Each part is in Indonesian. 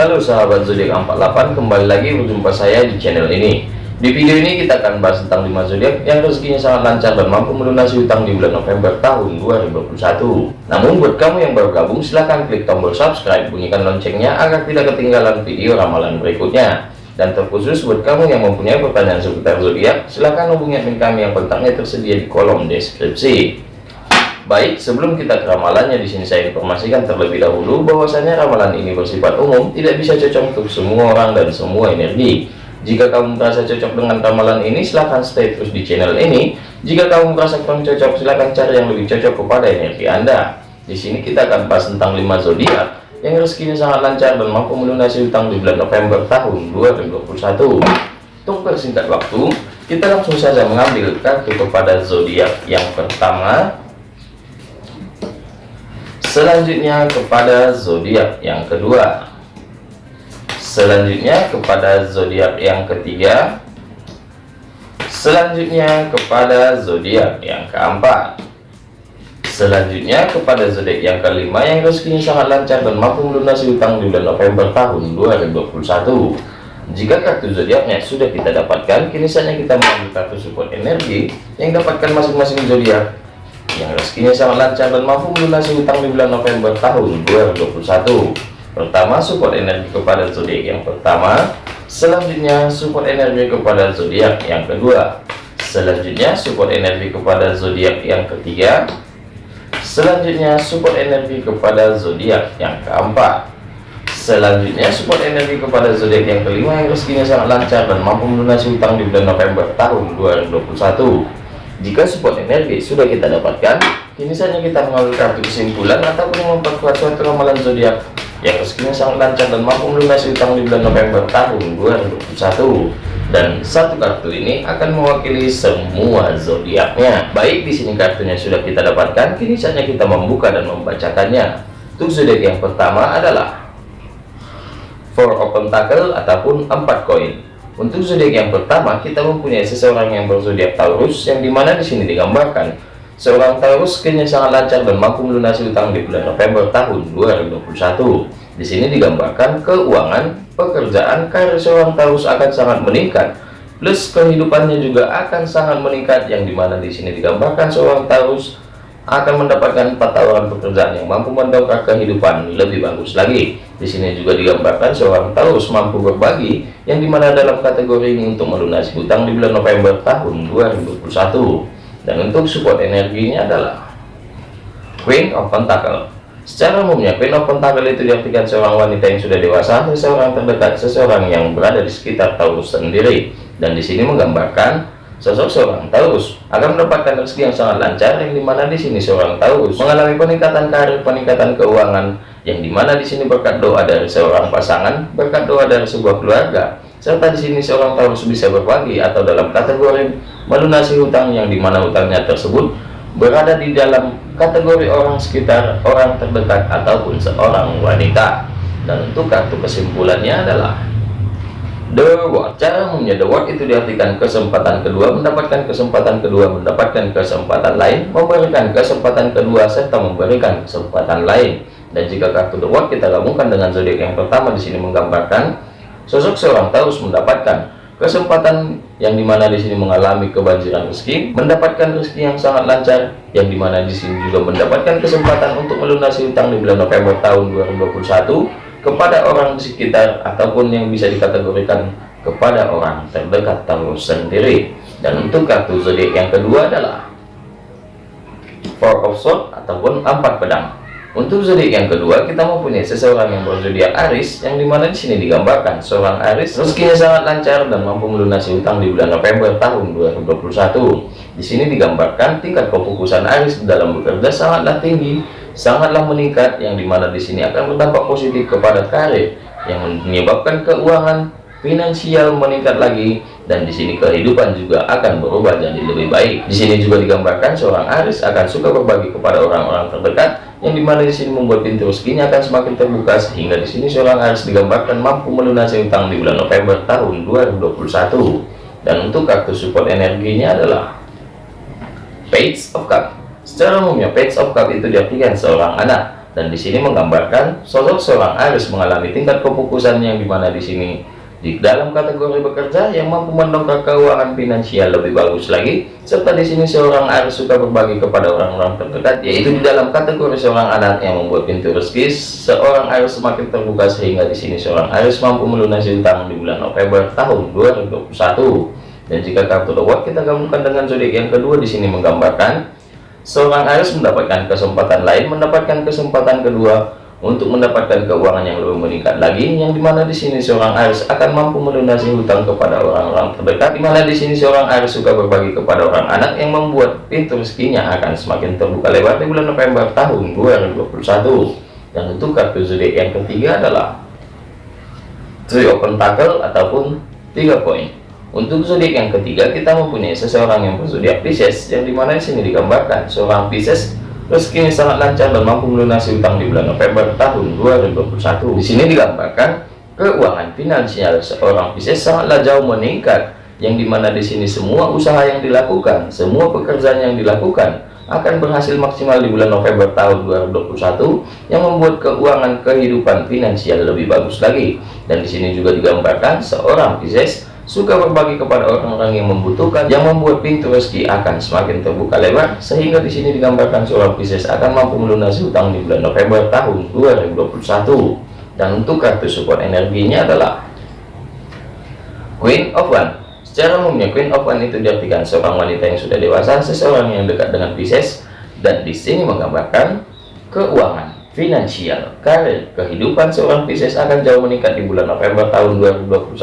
Halo sahabat zodiak 48 kembali lagi berjumpa saya di channel ini. Di video ini kita akan bahas tentang 5 zodiak yang rezekinya sangat lancar dan mampu melunasi utang di bulan November tahun 2021 namun buat kamu yang baru gabung silahkan klik tombol subscribe bunyikan loncengnya agar tidak ketinggalan video ramalan berikutnya. Dan terkhusus buat kamu yang mempunyai pertanyaan seputar zodiak silahkan hubungi admin kami yang kontaknya tersedia di kolom deskripsi Baik, sebelum kita ke ramalannya di sini saya informasikan terlebih dahulu bahwasanya ramalan ini bersifat umum, tidak bisa cocok untuk semua orang dan semua energi. Jika kamu merasa cocok dengan ramalan ini, silahkan stay terus di channel ini. Jika kamu merasa kurang cocok, silahkan cari yang lebih cocok kepada energi Anda. Di sini kita akan bahas tentang 5 zodiak yang rezekinya sangat lancar dan mampu melunasi utang di bulan November tahun 2021. Untuk persingkat waktu, kita langsung saja mengambil kartu kepada zodiak yang pertama selanjutnya kepada zodiak yang kedua. Selanjutnya kepada zodiak yang ketiga. Selanjutnya kepada zodiak yang keempat. Selanjutnya kepada zodiak yang kelima yang rezekinya sangat lancar dan mampu melunasi utang di bulan November tahun 2021 jika kartu zodiaknya sudah kita dapatkan kini saatnya kita mengambil kartu support energi yang dapatkan masing-masing zodiak yang rezekinya sangat lancar dan mampu melunasi hutang di bulan November tahun 2021 pertama support energi kepada zodiak yang pertama. Selanjutnya support energi kepada zodiak yang kedua. Selanjutnya support energi kepada zodiak yang ketiga. Selanjutnya support energi kepada zodiak yang keempat. Selanjutnya support energi kepada zodiak yang kelima yang rezekinya sangat lancar dan mampu melunasi hutang di bulan November tahun 2021 jika support energi sudah kita dapatkan, kini saja kita mengambil kartu kesimpulan ataupun memperkuat suatu ramalan zodiak yang rezekinya sangat lancar dan mampu melunasi utang di bulan November tahun 2021. Dan satu kartu ini akan mewakili semua zodiaknya. Baik, di sini kartunya sudah kita dapatkan, kini saja kita membuka dan membacakannya. Untuk zodiak yang pertama adalah Four Open Tackle ataupun empat koin. Untuk zodiak yang pertama, kita mempunyai seseorang yang berzodiak Taurus, yang di mana di sini digambarkan seorang Taurus kini sangat lancar dan mampu melunasi utang di bulan November tahun 2021. Di sini digambarkan keuangan, pekerjaan, karir seorang Taurus akan sangat meningkat, plus kehidupannya juga akan sangat meningkat, yang di mana di sini digambarkan seorang Taurus akan mendapatkan empat tawaran pekerjaan yang mampu mendongkrak kehidupan lebih bagus lagi. Di sini juga digambarkan seorang Taurus mampu berbagi, yang di mana dalam kategori ini untuk melunasi hutang di bulan November tahun 2021. Dan untuk support energinya adalah Queen of Pentacle. Secara umumnya, Queen of Pentacle itu diartikan seorang wanita yang sudah dewasa, seseorang terdekat, seseorang yang berada di sekitar Taurus sendiri. Dan di sini menggambarkan Sosok seorang Taurus akan mendapatkan rezeki yang sangat lancar yang di mana di sini seorang Taurus mengalami peningkatan karir, peningkatan keuangan yang di mana di sini berkat doa dari seorang pasangan, berkat doa dari sebuah keluarga, serta di sini seorang Taurus bisa berbagi atau dalam kategori melunasi hutang yang di mana hutangnya tersebut berada di dalam kategori orang sekitar, orang terdekat ataupun seorang wanita. Dan untuk kartu kesimpulannya adalah The Word cara umumnya The Word itu diartikan kesempatan kedua mendapatkan kesempatan kedua mendapatkan kesempatan lain memberikan kesempatan kedua serta memberikan kesempatan lain. Dan jika kartu The Word kita gabungkan dengan zodiak yang pertama di sini menggambarkan sosok seorang Taurus mendapatkan kesempatan yang di mana di sini mengalami kebanjiran rezeki mendapatkan rezeki yang sangat lancar yang di mana di sini juga mendapatkan kesempatan untuk melunasi utang di bulan November tahun 2021 kepada orang sekitar ataupun yang bisa dikategorikan kepada orang terdekat tahu sendiri. Dan untuk kartu zodiak yang kedua adalah four of swords ataupun empat pedang. Untuk zodiak yang kedua kita mempunyai seseorang yang berzodiak Aris yang di mana di sini digambarkan seorang Aris rezekinya sangat lancar dan mampu melunasi utang di bulan November tahun 2021 di sini digambarkan tingkat kefokusan Aris dalam bekerja sangatlah tinggi sangatlah meningkat yang di mana di sini akan berdampak positif kepada karir yang menyebabkan keuangan finansial meningkat lagi dan di sini kehidupan juga akan berubah jadi lebih baik. Di sini juga digambarkan seorang Aris akan suka berbagi kepada orang-orang terdekat yang di mana di sini membuat pintu rezekinya akan semakin terbuka sehingga di sini seorang Aris digambarkan mampu melunasi utang di bulan November tahun 2021. Dan untuk kartu support energinya adalah Page of Cup Secara umumnya page of cup itu diartikan seorang anak. Dan di sini menggambarkan sosok seorang Aries mengalami tingkat kefokusan yang di mana di sini di dalam kategori bekerja yang mampu mendongkrak keuangan finansial lebih bagus lagi serta di sini seorang Aries suka berbagi kepada orang-orang terdekat yaitu di dalam kategori seorang anak yang membuat pintu rezeki seorang Aries semakin terbuka sehingga di sini seorang Aries mampu melunasi utang di bulan November tahun 2021 dan jika kartu The kita gabungkan dengan zodiak yang kedua di sini menggambarkan seorang Aries mendapatkan kesempatan lain mendapatkan kesempatan kedua untuk mendapatkan keuangan yang lebih meningkat lagi yang di mana di sini seorang Aries akan mampu melunasi hutang kepada orang-orang terdekat di mana di sini seorang Aries suka berbagi kepada orang anak yang membuat pintu rezekinya akan semakin terbuka lebar di bulan November tahun 2021 dan untuk kartu zodiak yang ketiga adalah Three Pentacle ataupun tiga poin untuk zodiak yang ketiga kita mempunyai seseorang yang berzodiak Pisces yang di mana di sini digambarkan seorang Pisces Rezekinya sangat lancar dan mampu melunasi utang di bulan November tahun 2021. Di sini digambarkan keuangan finansial seorang Pisces sangatlah jauh meningkat, yang di mana di sini semua usaha yang dilakukan, semua pekerjaan yang dilakukan akan berhasil maksimal di bulan November tahun 2021 yang membuat keuangan kehidupan finansial lebih bagus lagi. Dan di sini juga digambarkan seorang Pisces suka berbagi kepada orang-orang yang membutuhkan yang membuat pintu rezeki akan semakin terbuka lebar sehingga di sini digambarkan seorang Pisces akan mampu melunasi hutang di bulan November tahun 2021 dan untuk kartu support energinya adalah Queen of One. Secara umumnya Queen of One itu diartikan seorang wanita yang sudah dewasa seseorang yang dekat dengan Pisces dan di sini menggambarkan keuangan finansial, karir, kehidupan seorang Pisces akan jauh meningkat di bulan November tahun 2021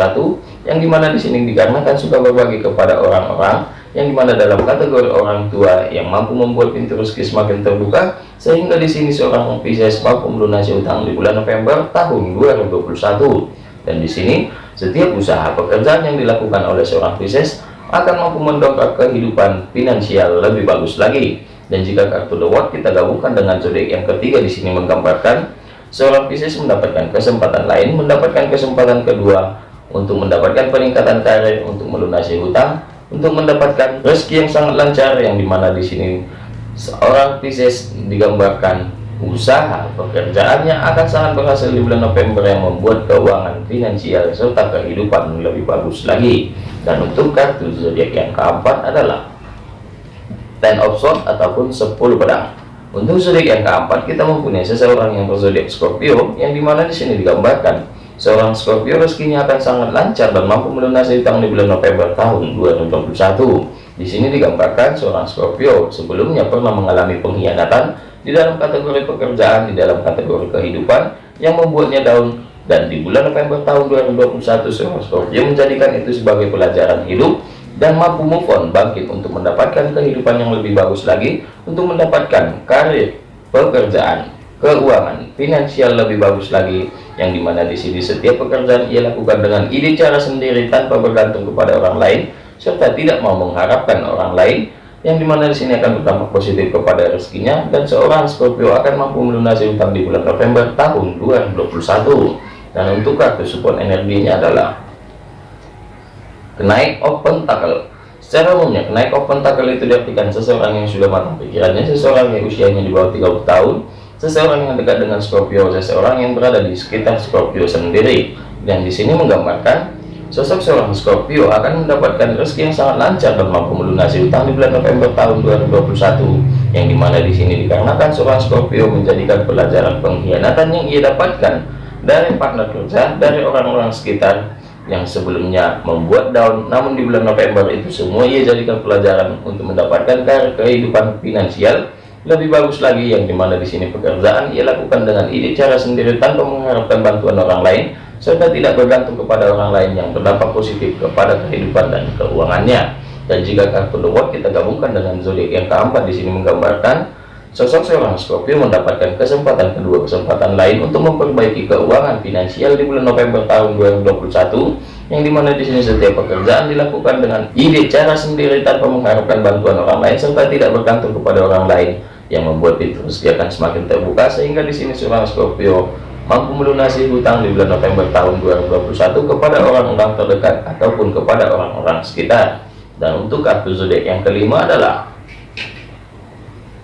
yang di mana di sini dikarenakan suka berbagi kepada orang-orang yang di mana dalam kategori orang tua yang mampu membuat pintu rezeki semakin terbuka sehingga di sini seorang Pisces mampu melunasi utang di bulan November tahun 2021 dan di sini setiap usaha pekerjaan yang dilakukan oleh seorang Pisces akan mampu mendongkrak kehidupan finansial lebih bagus lagi dan jika kartu The Watch kita gabungkan dengan zodiak yang ketiga di sini menggambarkan seorang Pisces mendapatkan kesempatan lain, mendapatkan kesempatan kedua untuk mendapatkan peningkatan karir, untuk melunasi hutang, untuk mendapatkan rezeki yang sangat lancar yang di mana di sini seorang Pisces digambarkan usaha pekerjaannya akan sangat berhasil di bulan November yang membuat keuangan finansial serta kehidupan lebih bagus lagi. Dan untuk kartu zodiak yang keempat adalah ten of sword ataupun 10 pedang. Untuk zodiak yang keempat kita mempunyai seseorang yang berzodiak Scorpio yang di mana di sini digambarkan seorang Scorpio rezekinya akan sangat lancar dan mampu melunasi utang di bulan November tahun 2021 di sini digambarkan seorang Scorpio sebelumnya pernah mengalami pengkhianatan di dalam kategori pekerjaan di dalam kategori kehidupan yang membuatnya down. Dan di bulan November tahun 2021 seorang Scorpio menjadikan itu sebagai pelajaran hidup dan mampu move on bangkit untuk mendapatkan kehidupan yang lebih bagus lagi untuk mendapatkan karir pekerjaan keuangan finansial lebih bagus lagi yang di mana di sini setiap pekerjaan ia lakukan dengan ide cara sendiri tanpa bergantung kepada orang lain serta tidak mau mengharapkan orang lain yang di mana di sini akan berdampak positif kepada rezekinya dan seorang Scorpio akan mampu melunasi utang di bulan November tahun 2021 dan untuk kartu support energinya adalah kenaik open tackle. Secara umumnya kenaik open tackle itu diartikan seseorang yang sudah matang pikirannya seseorang yang usianya di bawah 30 tahun seseorang yang dekat dengan Scorpio seseorang yang berada di sekitar Scorpio sendiri. Dan di sini menggambarkan sosok seorang Scorpio akan mendapatkan rezeki yang sangat lancar dan mampu melunasi utang di bulan November tahun 2021 yang di mana di sini dikarenakan seorang Scorpio menjadikan pelajaran pengkhianatan yang ia dapatkan dari partner kerja dari orang-orang sekitar yang sebelumnya membuat daun namun di bulan November itu semua ia jadikan pelajaran untuk mendapatkan kehidupan finansial lebih bagus lagi yang di mana di sini pekerjaan ia lakukan dengan ide cara sendiri tanpa mengharapkan bantuan orang lain serta tidak bergantung kepada orang lain yang berdampak positif kepada kehidupan dan keuangannya. Dan jika kartu The kita gabungkan dengan zodiak yang keempat di sini menggambarkan Sosok seorang Scorpio mendapatkan kesempatan kedua kesempatan lain untuk memperbaiki keuangan finansial di bulan November tahun 2021 yang di mana di sini setiap pekerjaan dilakukan dengan ide cara sendiri tanpa mengharapkan bantuan orang lain serta tidak bergantung kepada orang lain. Yang membuat pintu rezeki akan semakin terbuka sehingga di sini seorang Scorpio mampu melunasi hutang di bulan November tahun 2021 kepada orang-orang terdekat ataupun kepada orang-orang sekitar. Dan untuk kartu zodiak yang kelima adalah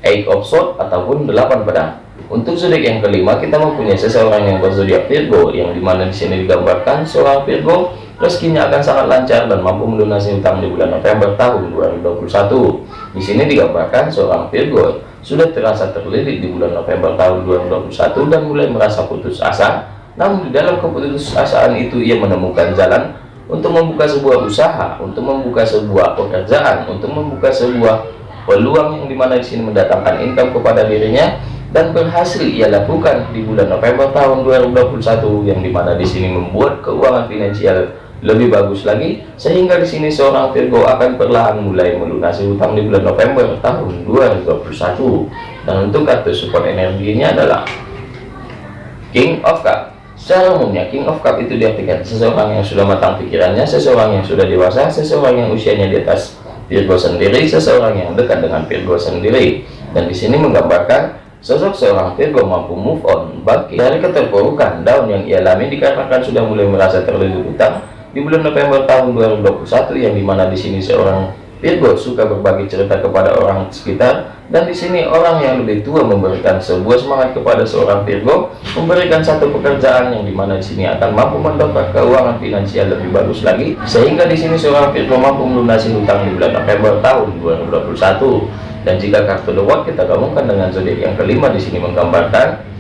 eight of sword ataupun delapan pedang. Untuk zodiak yang kelima kita mempunyai seseorang yang berzodiak Virgo yang di mana di sini digambarkan seorang Virgo rezekinya akan sangat lancar dan mampu melunasi utang di bulan November tahun 2021 di sini digambarkan seorang Virgo sudah terasa terlilit di bulan November tahun 2021 dan mulai merasa putus asa. Namun di dalam keputusasaan itu ia menemukan jalan untuk membuka sebuah usaha untuk membuka sebuah pekerjaan untuk membuka sebuah peluang yang di mana di sini mendatangkan income kepada dirinya dan berhasil ia lakukan di bulan November tahun 2021 yang di mana di sini membuat keuangan finansial lebih bagus lagi sehingga di sini seorang Virgo akan perlahan mulai melunasi hutang di bulan November tahun 2021 dan untuk kartu support energinya adalah King of Cup. Secara umumnya King of Cup itu diartikan seseorang yang sudah matang pikirannya seseorang yang sudah dewasa seseorang yang usianya di atas Virgo sendiri seseorang yang dekat dengan Virgo sendiri. Dan di sini menggambarkan Sosok seorang Virgo mampu move on, bangkit dari keterpurukan daun yang ia alami dikarenakan sudah mulai merasa terlilit utang di bulan November tahun 2021 yang di mana di sini seorang Virgo suka berbagi cerita kepada orang sekitar. Dan di sini orang yang lebih tua memberikan sebuah semangat kepada seorang Virgo memberikan satu pekerjaan yang di mana di sini akan mampu mendapat keuangan finansial lebih bagus lagi. Sehingga di sini seorang Virgo mampu melunasi hutang di bulan November tahun 2021 dan jika kartu The Watch kita gabungkan dengan zodiak yang kelima di sini menggambarkan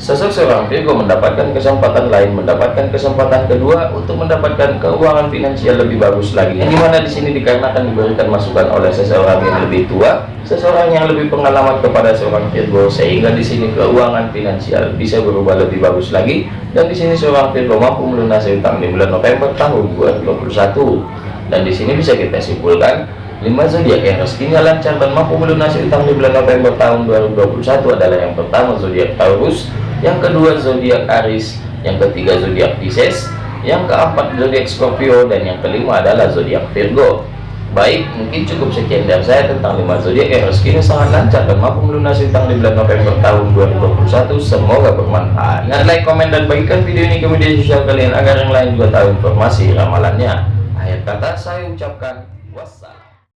sosok seorang Virgo mendapatkan kesempatan lain, mendapatkan kesempatan kedua untuk mendapatkan keuangan finansial lebih bagus lagi. Yang di mana di sini dikarenakan diberikan masukan oleh seseorang yang lebih tua, seseorang yang lebih pengalaman kepada seorang Virgo, sehingga di sini keuangan finansial bisa berubah lebih bagus lagi. Dan di sini seorang Virgo mampu melunasi utang di bulan November tahun 2021. Dan di sini bisa kita simpulkan 5 zodiak yang rezekinya lancar dan mampu melunasi utang di bulan November tahun 2021 adalah yang pertama zodiak Taurus, yang kedua zodiak Aries, yang ketiga zodiak Pisces, yang keempat zodiak Scorpio dan yang kelima adalah zodiak Virgo. Baik, mungkin cukup sekian dari saya tentang 5 zodiak yang rezekinya sangat lancar dan mampu melunasi utang di bulan November tahun 2021. Semoga bermanfaat. Ingat like, komen, dan bagikan video ini ke media sosial kalian agar yang lain juga tahu informasi ramalannya. Akhir kata saya ucapkan